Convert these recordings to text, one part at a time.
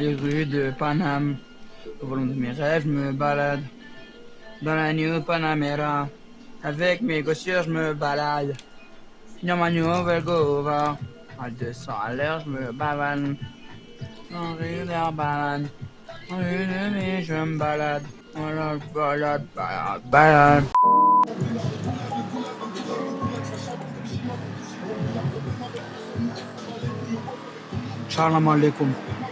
les rues de Paname. Au volant de mes rêves, je me balade. Dans la New Panamera. Avec mes gossières, je me balade. Dans ma nouvelle Gova. À 200 à l'heure, je me bavane. En rue de balade. En rue de mes, je me balade. Balade, balade, balade, balade. Salam.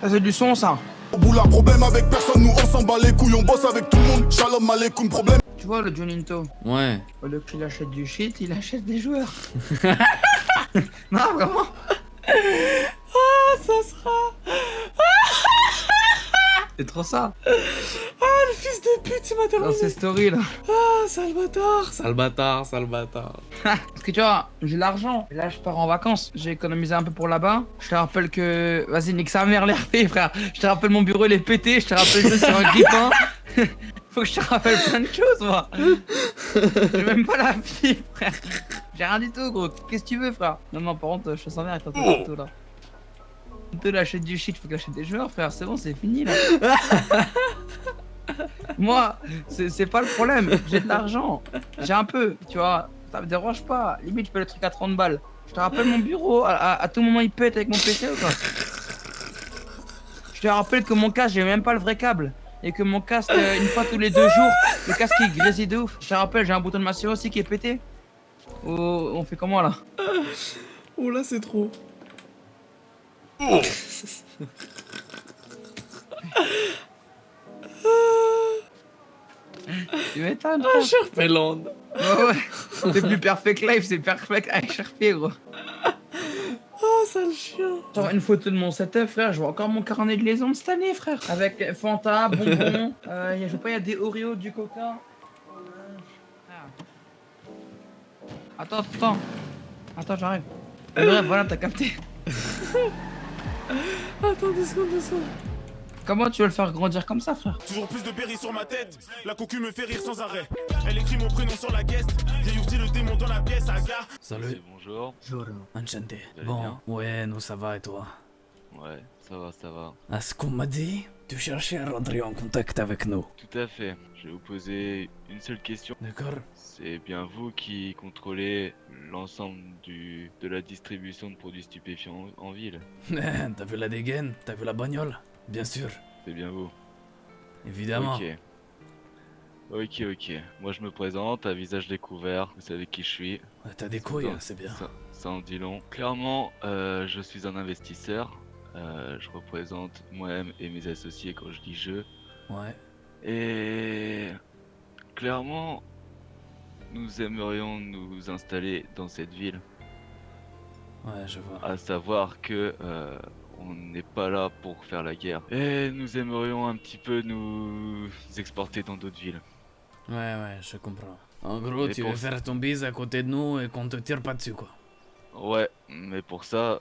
Ça c'est du son ça. Boulard, problème avec personne, nous on s'en bat les couilles, on bosse avec tout le monde. Shalom alaikum, problème. Tu vois le Juninto Ouais. Au lieu qu'il achète du shit, il achète des joueurs. non vraiment Ah, ça sera. C'est trop ça. De pute, il m'a Dans ces stories là. Ah, sale bâtard. Sale bâtard, sale bâtard. Parce que tu vois, j'ai l'argent. Et Là, je pars en vacances. J'ai économisé un peu pour là-bas. Je te rappelle que. Vas-y, nique sa mère, l'RP, frère. Je te rappelle mon bureau, il est pété. Je te rappelle que c'est un grippin. Faut que je te rappelle plein de choses, moi. J'ai même pas la vie, frère. J'ai rien du tout, gros. Qu'est-ce que tu veux, frère? Non, non, par contre, je te sens bien avec ton tout là. Tu achètes du shit, faut que j'achète des joueurs, frère. C'est bon, c'est fini là. Moi, c'est pas le problème. J'ai de l'argent. J'ai un peu, tu vois. Ça me dérange pas. Limite, je fais le truc à 30 balles. Je te rappelle mon bureau. À, à- à tout moment, il pète avec mon PC ou quoi? Je te rappelle que mon casque, j'ai même pas le vrai câble. Et que mon casque, euh, une fois tous les deux jours, le casque il grésille de ouf. Je te rappelle, j'ai un bouton de masseur aussi qui est pété. Oh, on fait comment là? Oh là, c'est trop. Tu m'étonnes. Ah, Sherpeland. Ouais, ouais. C'est plus perfect life, c'est perfect avec Sharpie, gros. Oh, sale chien. Genre une photo de mon setup, frère. Je vois encore mon carnet de liaison de cette année, frère. Avec Fanta, bonbons. euh, y a, je sais pas, il y a des Oreos, du Coca. Ah. Attends, attends. Attends, j'arrive. Bref, voilà, t'as capté. Attends, deux secondes, deux secondes. Comment tu veux le faire grandir comme ça, frère Toujours plus de berry sur ma tête. La cocu me fait rire sans arrêt. Elle écrit mon prénom sur la guest. J'ai ouvert le démon dans la pièce, aga. Salut. Bonjour. Enchanté. Vous allez Bon, bien ouais, nous ça va et toi Ouais, ça va, ça va. À ce qu'on m'a dit, tu cherchais à rentrer en contact avec nous. Tout à fait. Je vais vous poser une seule question. D'accord C'est bien vous qui contrôlez l'ensemble du de la distribution de produits stupéfiants en, en ville. T'as vu la dégaine T'as vu la bagnole Bien sûr, C'est bien vous. évidemment. Ok. Ok, ok. Moi je me présente, à visage découvert. Vous savez qui je suis. Ouais, T'as des couilles, hein, c'est bien. Ça, ça en dit long. Clairement, euh, je suis un investisseur. Euh, je représente moi-même et mes associés quand je dis je. Ouais. Et clairement, nous aimerions nous installer dans cette ville. Ouais, je vois. À savoir que euh, on n'est pas là pour faire la guerre. Et nous aimerions un petit peu nous exporter dans d'autres villes. Ouais, ouais, je comprends. En gros, tu pour- veux faire ton bise à côté de nous et qu'on te tire pas dessus, quoi. Ouais, mais pour ça,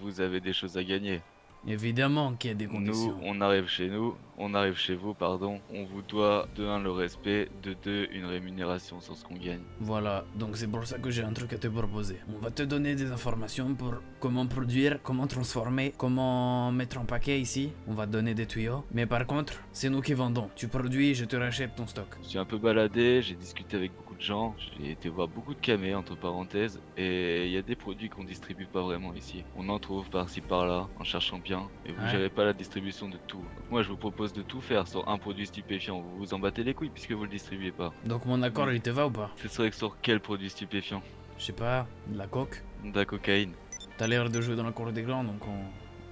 vous avez des choses à gagner. Évidemment qu'il y a des Nous, conditions. on arrive chez nous, on arrive chez vous, pardon. On vous doit de un le respect, de deux une rémunération sur ce qu'on gagne. Voilà, donc c'est pour ça que j'ai un truc à te proposer. On va te donner des informations pour comment produire, comment transformer, comment mettre en paquet ici. On va te donner des tuyaux. Mais par contre, c'est nous qui vendons. Tu produis, je te rachète ton stock. Je suis un peu baladé, j'ai discuté avec beaucoup de gens, j'ai été voir beaucoup de camés entre parenthèses, et il y a des produits qu'on distribue pas vraiment ici. On en trouve par-ci par-là, en cherchant bien, et vous Ouais. gérez pas la distribution de tout. Donc moi je vous propose de tout faire sur un produit stupéfiant, vous vous en battez les couilles puisque vous le distribuez pas. Donc mon accord, il te va ou pas? Ce serait sur quel produit stupéfiant? Je sais pas, de la coque. De la cocaïne. T'as l'air de jouer dans la cour des grands, donc on,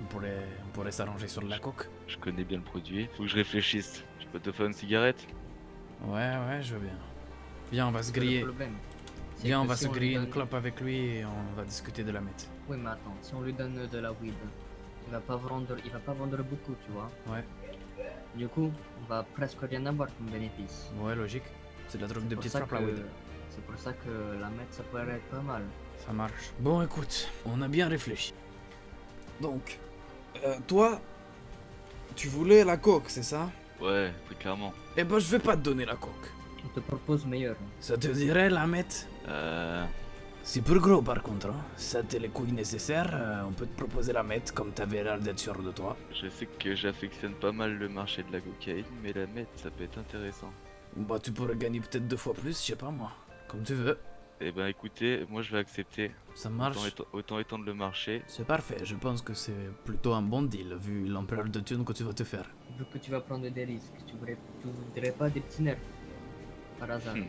on pourrait, on pourrait s'arranger sur de la coque. Je connais bien le produit. Faut que je réfléchisse. Je peux te faire une cigarette? Ouais, ouais, je veux bien. Viens, on va se griller. Le problème, c'est Viens, on va si se griller une donne- clope avec lui et on va discuter de la mette. Oui, mais attends, si on lui donne de la weed, il va pas vendre, il va pas vendre beaucoup, tu vois. Ouais. Du coup, on va presque rien avoir comme bénéfice. Ouais, logique. C'est de la drogue de petite ça frappe, la weed. C'est pour ça que la meth, ça pourrait être pas mal. Ça marche. Bon, écoute, on a bien réfléchi. Donc, euh, toi, tu voulais la coque, c'est ça? Ouais, très clairement. Eh ben, je vais pas te donner la coque. On te propose meilleur. Ça te dirait la mettre Euh... C'est peu gros par contre, hein. Ça t'es les couilles nécessaires, euh, on peut te proposer la mettre comme t'avais l'air d'être sûr de toi. Je sais que j'affectionne pas mal le marché de la cocaïne, mais la mettre, ça peut être intéressant. Bah tu pourrais gagner peut-être deux fois plus, je sais pas moi. Comme tu veux. Eh ben écoutez, moi je vais accepter. Ça marche. Autant, étendre le marché. C'est parfait, je pense que c'est plutôt un bon deal vu l'ampleur de thunes que tu vas te faire. Vu que tu vas prendre des risques, tu voudrais, tu voudrais pas des petits nerfs Par hasard. Hmm.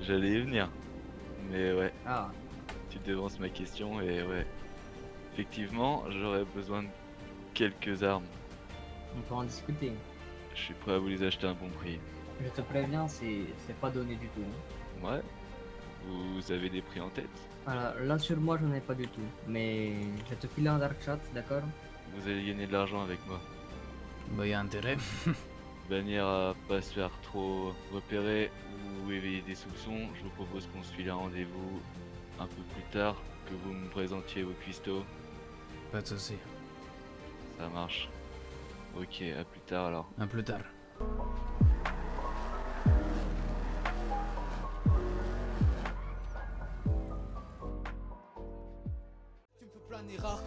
J'allais y venir. Mais ouais, Ah, tu devances ma question et ouais. Effectivement, j'aurais besoin de quelques armes. on peut en discuter. Je suis prêt à vous les acheter à un bon prix. Je te préviens, c'est c'est pas donné du tout. hein. Ouais. Vous avez des prix en tête? Alors là sur moi j'en ai pas du tout. Mais je vais te filer un dark chat, d'accord? Vous allez gagner de l'argent avec moi. Bah y a intérêt. De manière à pas se faire trop repérer ou éveiller des soupçons, je vous propose qu'on se file un rendez-vous un peu plus tard, que vous me présentiez vos cuistots. Pas de soucis. Ça marche. Ok, à plus tard alors. À plus tard.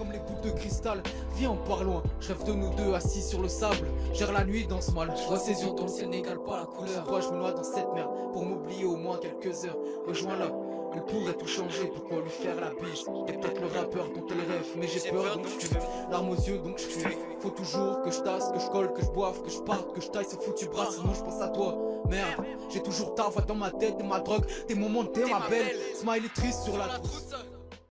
Comme les gouttes de cristal. Viens on part loin, je rêve de nous deux assis sur le sable. Gère la nuit dans ce mal, je vois ses yeux dans le ciel n'égale pas la couleur. Toi je me noie dans cette merde pour m'oublier au moins quelques heures. Rejoins-la, elle pourrait tout changer, pourquoi lui faire la bise? Y'a peut-être le rappeur dont elle rêve, mais j'ai peur donc je fuis Larmes aux yeux donc je fuis Faut toujours que je tasse, que je colle, que je boive, que je parte, que je taille ce foutu bras. Sinon je pense à toi, merde. J'ai toujours ta voix dans ma tête, t'es ma drogue, tes moments, t'es ma belle. Smile est triste sur la trousse